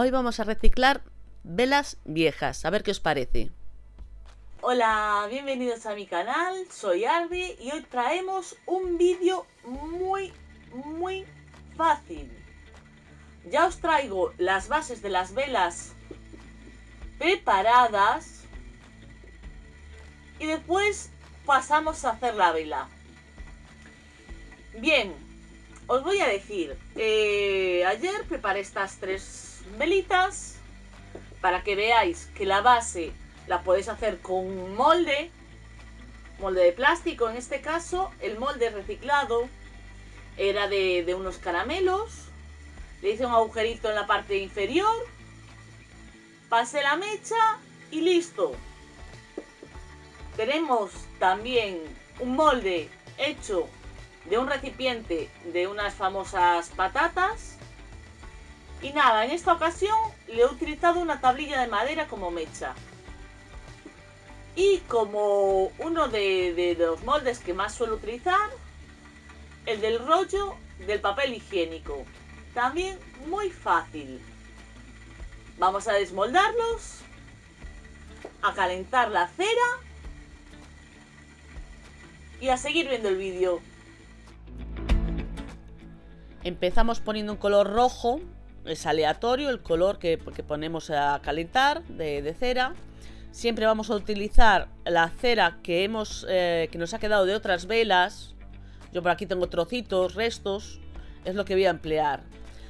Hoy vamos a reciclar velas viejas, a ver qué os parece. Hola, bienvenidos a mi canal, soy Arby y hoy traemos un vídeo muy, muy fácil. Ya os traigo las bases de las velas preparadas y después pasamos a hacer la vela. Bien, os voy a decir, eh, ayer preparé estas tres velitas para que veáis que la base la podéis hacer con un molde, molde de plástico en este caso, el molde reciclado era de, de unos caramelos, le hice un agujerito en la parte inferior, pasé la mecha y listo. Tenemos también un molde hecho de un recipiente de unas famosas patatas. Y nada, en esta ocasión le he utilizado una tablilla de madera como mecha. Y como uno de, los moldes que más suelo utilizar, el del rollo del papel higiénico. También muy fácil. Vamos a desmoldarlos, a calentar la cera y a seguir viendo el vídeo. Empezamos poniendo un color rojo, es aleatorio el color que, ponemos a calentar de, cera. Siempre vamos a utilizar la cera que, hemos, eh, que nos ha quedado de otras velas. Yo por aquí tengo trocitos, restos, es lo que voy a emplear.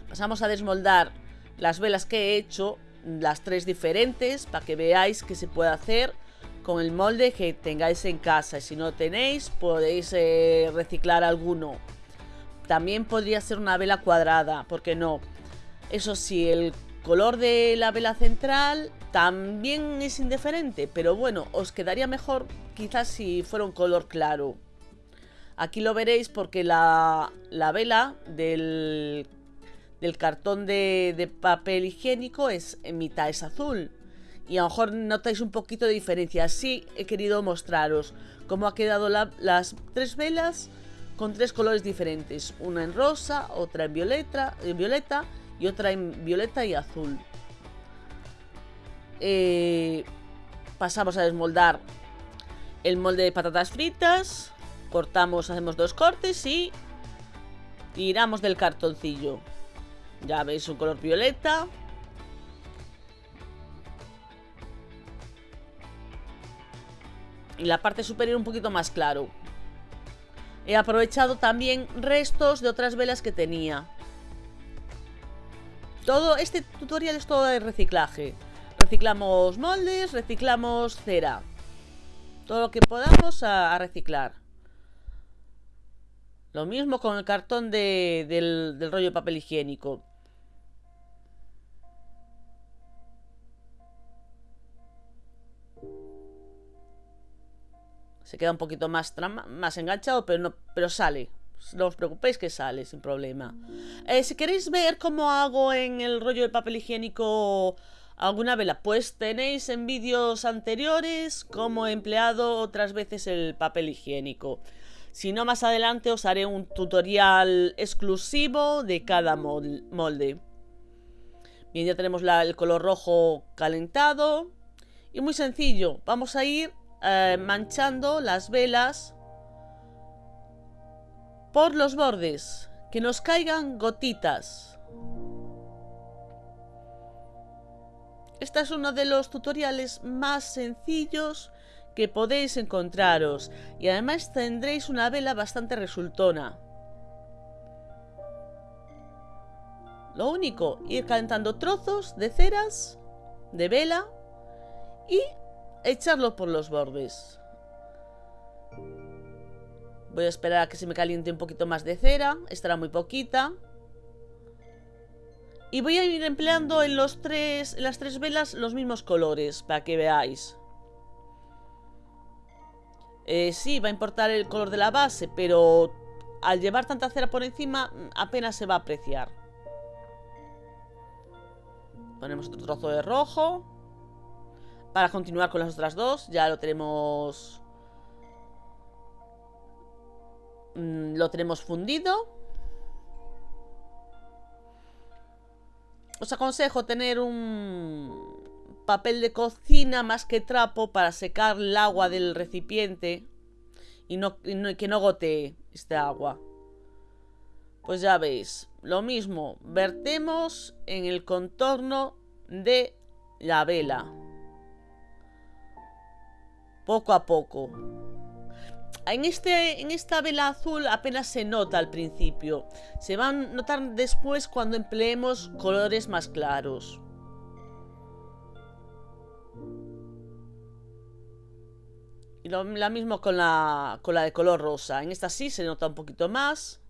Pasamos a desmoldar las velas que he hecho, las tres diferentes, para que veáis que se puede hacer con el molde que tengáis en casa. Y si no tenéis, podéis eh, reciclar alguno. También podría ser una vela cuadrada, porque no? Eso sí, el color de la vela central también es indiferente, pero bueno, os quedaría mejor quizás si fuera un color claro. Aquí lo veréis porque la, vela del, del cartón de, papel higiénico es en mitad es azul. Y a lo mejor notáis un poquito de diferencia. Así he querido mostraros cómo ha quedado las tres velas con tres colores diferentes. Una en rosa, otra en violeta, en violeta y otra en violeta y azul. Eh, pasamos a desmoldar el molde de patatas fritas. Cortamos, hacemos dos cortes y tiramos del cartoncillo. Ya veis un color violeta. Y la parte superior un poquito más claro. He aprovechado también restos de otras velas que tenía. Todo este tutorial es todo de reciclaje. Reciclamos moldes, reciclamos cera. Todo lo que podamos a, reciclar. Lo mismo con el cartón del rollo de papel higiénico. Se queda un poquito más, más enganchado, pero, no, pero sale. No os preocupéis que sale sin problema. Eh, si queréis ver cómo hago en el rollo de papel higiénico alguna vela, pues tenéis en vídeos anteriores cómo he empleado otras veces el papel higiénico. Si no, más adelante os haré un tutorial exclusivo de cada molde. Bien, ya tenemos el color rojo calentado. Y muy sencillo, vamos a ir eh, manchando las velas por los bordes, que nos caigan gotitas. Este es uno de los tutoriales más sencillos que podéis encontraros y además tendréis una vela bastante resultona. Lo único, ir calentando trozos de ceras, de vela y echarlo por los bordes. Voy a esperar a que se me caliente un poquito más de cera. Estará muy poquita. Y voy a ir empleando en, los tres, las tres velas los mismos colores, para que veáis. Eh, sí, va a importar el color de la base, pero al llevar tanta cera por encima apenas se va a apreciar. Ponemos otro trozo de rojo. Para continuar con las otras dos, ya lo tenemos... Mm, lo tenemos fundido. os aconsejo tener un papel de cocina más que trapo para secar el agua del recipiente y, que no gotee este agua. Pues ya veis, lo mismo, vertemos en el contorno de la vela. Poco a poco. En, este, en esta vela azul apenas se nota al principio. Se va a notar después cuando empleemos colores más claros. Y lo mismo con la, con la de color rosa. En esta sí se nota un poquito más.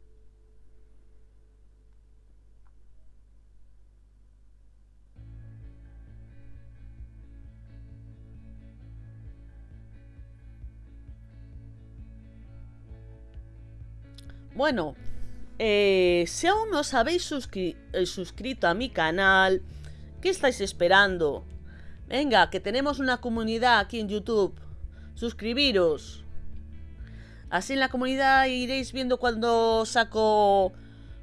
Bueno, eh, si aún no os habéis eh, suscrito a mi canal, ¿qué estáis esperando? Venga, que tenemos una comunidad aquí en YouTube. Suscribiros. Así en la comunidad iréis viendo cuando saco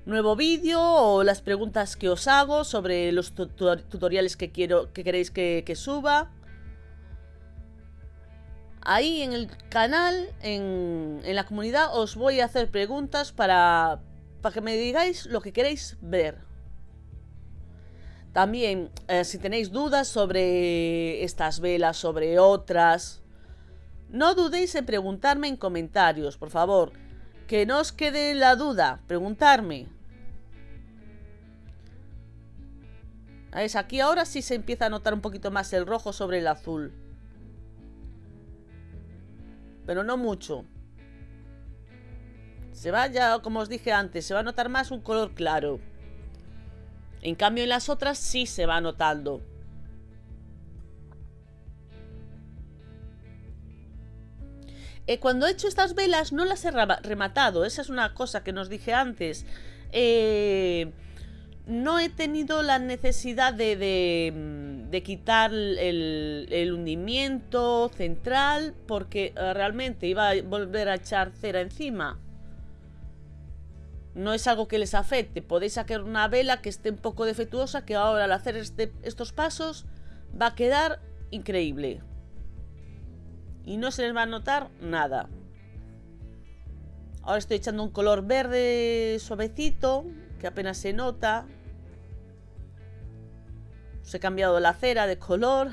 nuevo vídeo o las preguntas que os hago sobre los tutoriales que quiero que queréis que suba ahí en el canal, en, la comunidad, os voy a hacer preguntas para, para que me digáis lo que queréis ver. También, eh, si tenéis dudas sobre estas velas, sobre otras, no dudéis en preguntarme en comentarios, por favor. Que no os quede la duda, preguntarme. ¿Veis? Aquí ahora sí se empieza a notar un poquito más el rojo sobre el azul. Pero no mucho. Se va ya, como os dije antes, se va a notar más un color claro. En cambio en las otras sí se va notando. Eh, cuando he hecho estas velas no las he rematado. Esa es una cosa que nos dije antes. Eh, no he tenido la necesidad de, de, quitar el, el, hundimiento central porque eh, realmente iba a volver a echar cera encima. No es algo que les afecte. Podéis sacar una vela que esté un poco defectuosa que ahora al hacer este, estos pasos va a quedar increíble. Y no se les va a notar nada. Ahora estoy echando un color verde suavecito que apenas se nota. Os he cambiado la cera de color.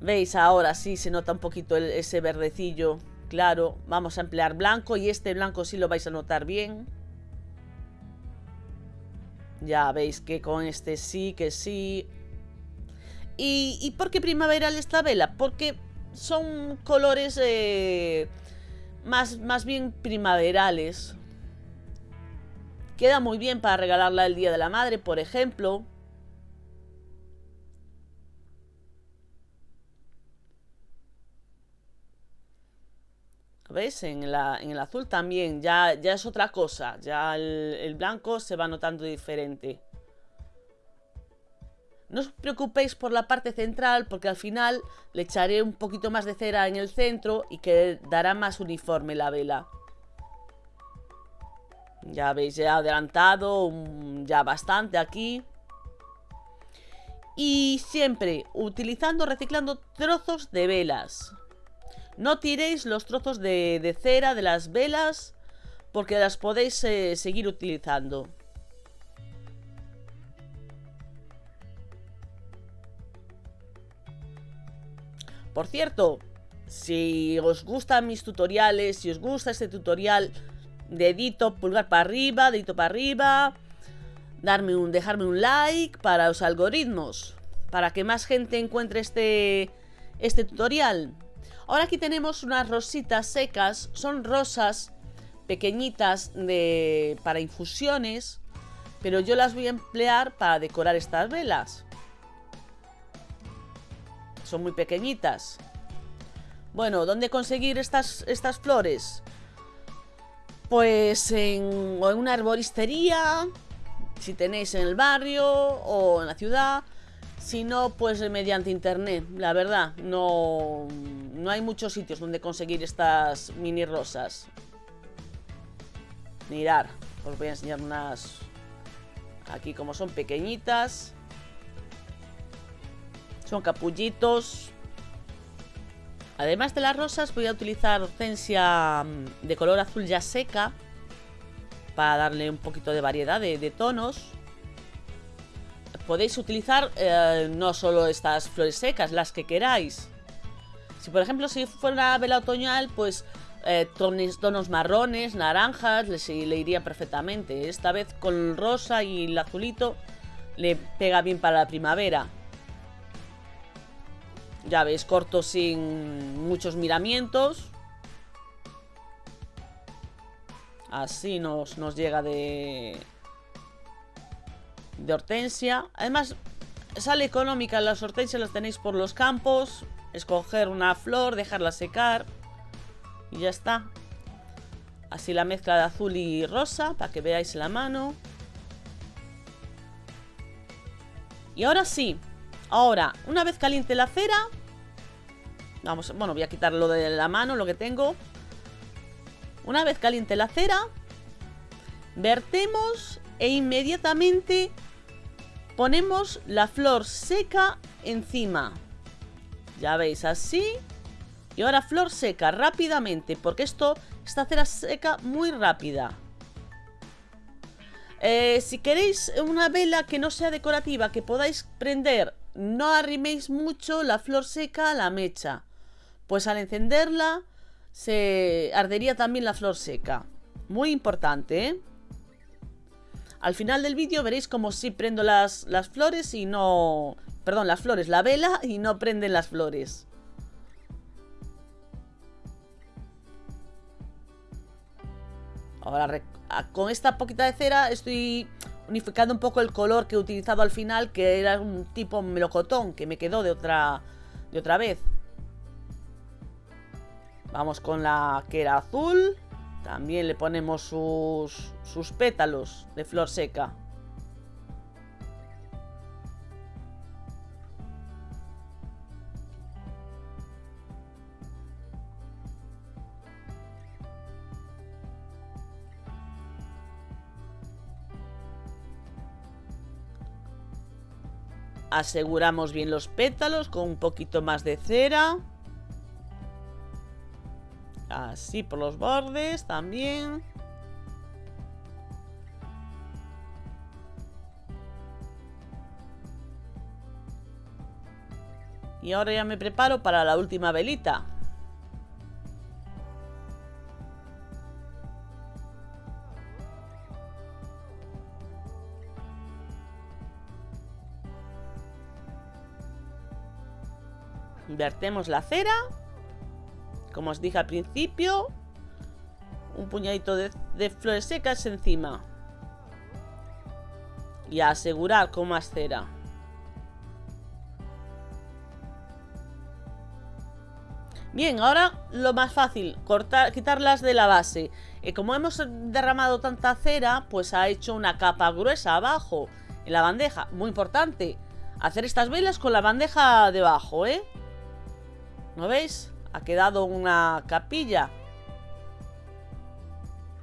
¿Veis? Ahora sí se nota un poquito ese verdecillo. Claro, vamos a emplear blanco y este blanco sí lo vais a notar bien. Ya veis que con este sí, que sí. ¿Y, por qué primaveral esta vela? Porque son colores eh, más, más bien primaverales. Queda muy bien para regalarla el Día de la Madre, por ejemplo. ¿Veis? En, en el azul también, ya, ya es otra cosa. Ya el, blanco se va notando diferente. No os preocupéis por la parte central porque al final le echaré un poquito más de cera en el centro y que dará más uniforme la vela. Ya veis, ya adelantado ya bastante aquí. Y siempre utilizando, reciclando trozos de velas. No tiréis los trozos de, cera de las velas porque las podéis eh, seguir utilizando. Por cierto, si os gustan mis tutoriales, si os gusta este tutorial, dedito, pulgar para arriba, dedito para arriba, darme un, dejarme un like para los algoritmos, para que más gente encuentre este, este tutorial. Ahora aquí tenemos unas rositas secas, son rosas pequeñitas de, para infusiones, pero yo las voy a emplear para decorar estas velas. Son muy pequeñitas. Bueno, ¿dónde conseguir estas, estas flores? Pues en, en una arboristería, si tenéis en el barrio o en la ciudad. Si no, pues mediante internet, la verdad, no, no hay muchos sitios donde conseguir estas mini rosas. Mirar, os voy a enseñar unas... Aquí como son pequeñitas. Son capullitos. Además de las rosas voy a utilizar hortensia mm, de color azul ya seca. Para darle un poquito de variedad de, tonos. Podéis utilizar eh, no solo estas flores secas, las que queráis. Si por ejemplo si fuera una vela otoñal, pues eh, tonos, marrones, naranjas, le, le iría perfectamente. Esta vez con el rosa y el azulito le pega bien para la primavera. Ya veis, corto sin muchos miramientos. Así nos, nos llega de... De hortensia. Además, sale económica. Las hortensias las tenéis por los campos. Escoger una flor, dejarla secar. Y ya está. Así la mezcla de azul y rosa, para que veáis la mano. Y ahora sí. Ahora, una vez caliente la cera... Vamos, bueno, voy a quitar lo de la mano, lo que tengo. Una vez caliente la cera, vertemos e inmediatamente ponemos la flor seca encima. Ya veis, así y ahora flor seca, rápidamente, porque esto, esta cera seca muy rápida. Eh, si queréis una vela que no sea decorativa, que podáis prender, no arriméis mucho la flor seca a la mecha. Pues al encenderla, se ardería también la flor seca. Muy importante, ¿eh? Al final del vídeo veréis como si prendo las, las flores y no... Perdón, las flores, la vela y no prenden las flores. Ahora con esta poquita de cera estoy unificando un poco el color que he utilizado al final, que era un tipo melocotón, que me quedó de otra, de otra vez. Vamos con la que era azul. También le ponemos sus, sus pétalos de flor seca. Aseguramos bien los pétalos con un poquito más de cera. Así por los bordes también. Y ahora ya me preparo para la última velita. Vertemos la cera. Como os dije al principio. Un puñadito de, flores secas encima. Y asegurar con más cera. Bien, ahora lo más fácil, cortar, quitarlas de la base. Y como hemos derramado tanta cera, pues ha hecho una capa gruesa abajo en la bandeja. Muy importante, hacer estas velas con la bandeja debajo, ¿eh? ¿No veis? Ha quedado una capilla.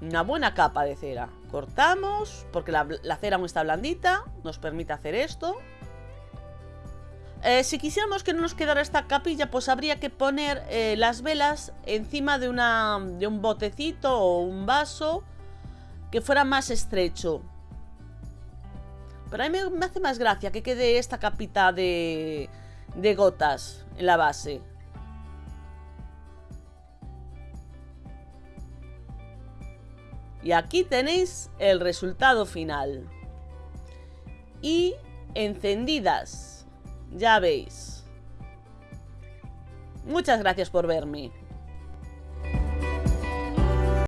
Una buena capa de cera. Cortamos, porque la, cera aún está blandita. Nos permite hacer esto. Eh, si quisiéramos que no nos quedara esta capilla, pues habría que poner eh, las velas encima de, una, de un botecito o un vaso que fuera más estrecho. Pero a mí me, hace más gracia que quede esta capita de, de gotas en la base. Y aquí tenéis el resultado final. Y encendidas. Ya veis. Muchas gracias por verme.